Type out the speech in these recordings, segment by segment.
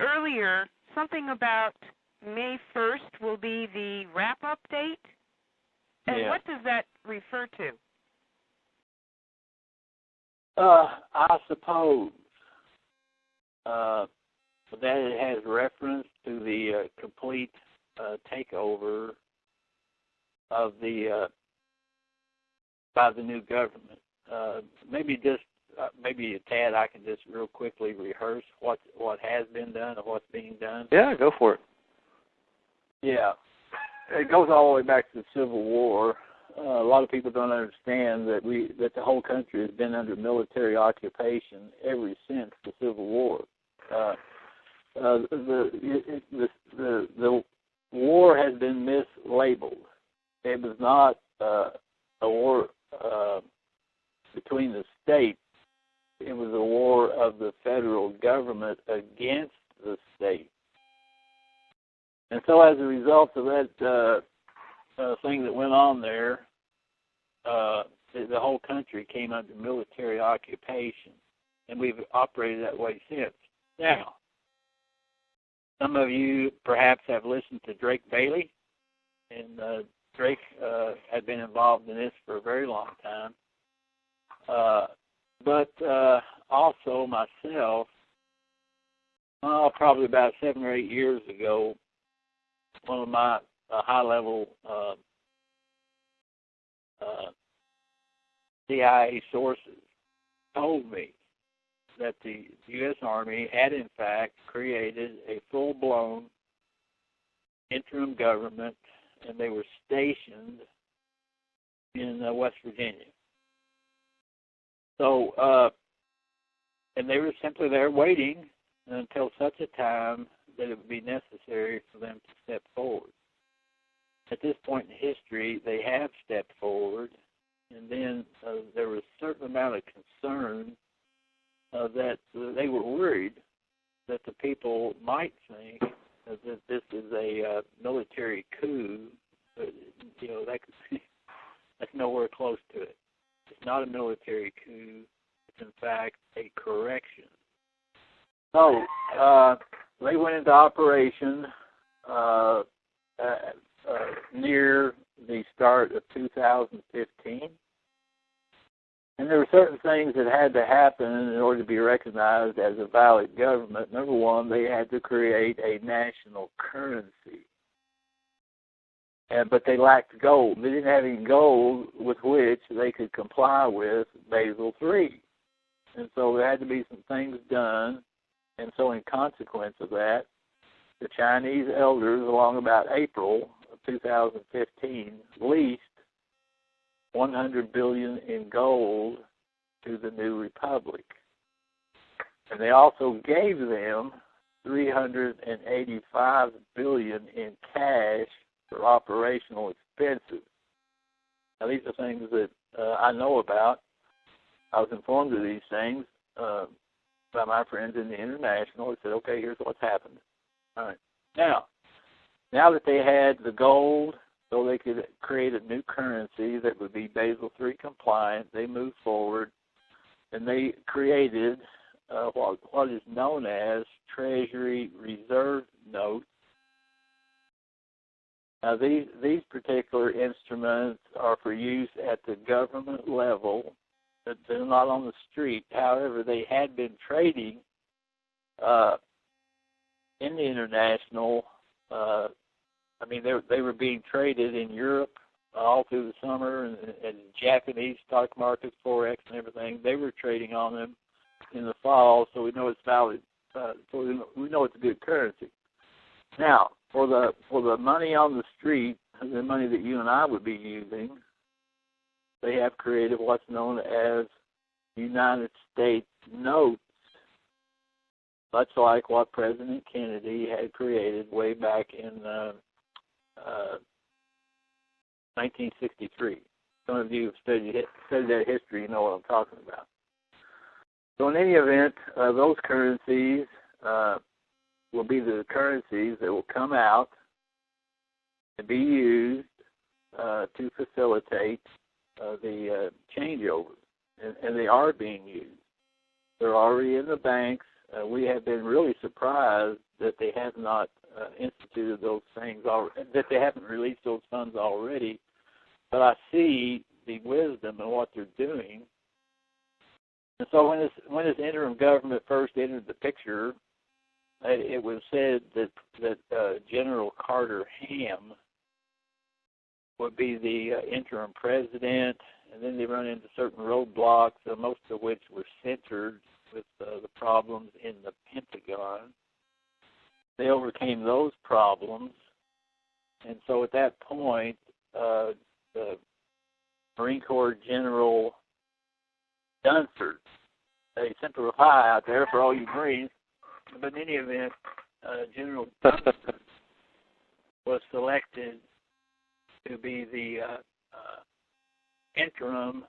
earlier something about May 1st will be the wrap up date. And yeah. what does that refer to? Uh, I suppose uh, that it has reference to the uh, complete uh, takeover of the uh, by the new government. Uh, maybe just uh, maybe a tad. I can just real quickly rehearse what what has been done and what's being done. Yeah, go for it. Yeah, it goes all the way back to the Civil War. Uh, a lot of people don't understand that we that the whole country has been under military occupation ever since the Civil War. Uh, uh, the, the the the war has been mislabeled. It was not uh, a war uh, between the states. It was a war of the federal government against the state. And so, as a result of that uh, uh, thing that went on there, uh, the, whole country came under military occupation, and we've operated that way since. Now, some of you perhaps have listened to Drake Bailey, and uh, Drake uh, had been involved in this for a very long time. Uh, but uh, also myself, well, probably about seven or eight years ago, one of my uh, high level uh, uh, CIA sources told me that the U.S. Army had, in fact, created a full blown interim government and they were stationed in uh, West Virginia. So, uh, and they were simply there waiting until such a time that it would be necessary for them to step forward. At this point in history, they have stepped forward, and then uh, there was a certain amount of concern uh, that they were worried that the people might think that this is a uh, military coup. But, you know, that could, that's nowhere close to it. It's not a military coup. It's in fact a correction. So uh, they went into operation uh, uh, near the start of 2015. And there were certain things that had to happen in order to be recognized as a valid government. Number one, they had to create a national currency. And, but they lacked gold. They didn't have any gold with which they could comply with Basel III. And so there had to be some things done. And so, in consequence of that, the Chinese elders, along about April of 2015, leased 100 billion in gold to the new republic. And they also gave them 385 billion in cash for operational expenses. Now these are things that uh, I know about. I was informed of these things uh, by my friends in the international. They said, "Okay, here's what's happened." All right. Now, now that they had the gold so they could create a new currency that would be Basel III compliant. They moved forward, and they created uh, what what is known as Treasury Reserve Notes. Now these these particular instruments are for use at the government level. But they're not on the street. However, they had been trading uh, in the international uh, I mean, they they were being traded in Europe all through the summer, and, and Japanese stock markets, forex, and everything. They were trading on them in the fall, so we know it's valid. Uh, so we know it's a good currency. Now, for the for the money on the street, the money that you and I would be using, they have created what's known as United States notes, much like what President Kennedy had created way back in uh, 1963. Uh, Some of you have studied, studied that history, you know what I'm talking about. So, in any event, uh, those currencies uh, will be the currencies that will come out and be used uh, to facilitate uh, the uh, changeovers, and, and they are being used. They're already in the banks. uh, we have been really surprised that they have not uh, instituted those things, al- that they haven't released those funds already. But I see the wisdom in what they're doing. And so when this when this interim government first entered the picture, it, it was said that that uh, General Carter Ham would be the uh, interim president, and then they run into certain roadblocks, uh, most of which were centered with uh, the problems in the Pentagon. They overcame those problems, and so at that point, uh, the Marine Corps General Dunford, sent a hi out there for all you Marines, but in any event, uh, General Dunford was selected to be the uh, uh, interim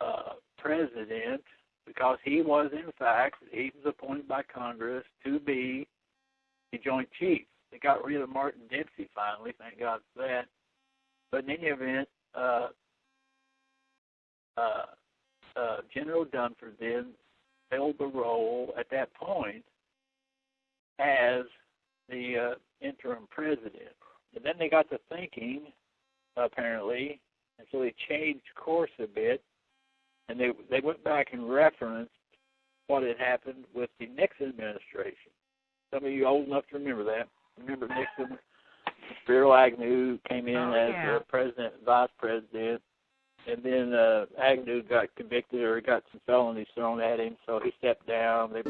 uh, president because he was, in fact, he was appointed by Congress to be the Joint Chief. They got rid of Martin Dempsey finally, thank God for that. But in any event, uh, uh, uh, General Dunford then filled the role at that point as the interim president. And then they got to thinking, apparently, and so they changed course a bit, and they they went back and referenced what had happened with the Nixon administration. Some of you old enough to remember that. Remember Nixon? Spiro Agnew came in Oh, as yeah. the president, vice president, and then uh, Agnew got convicted or got some felonies thrown at him, so he stepped down. They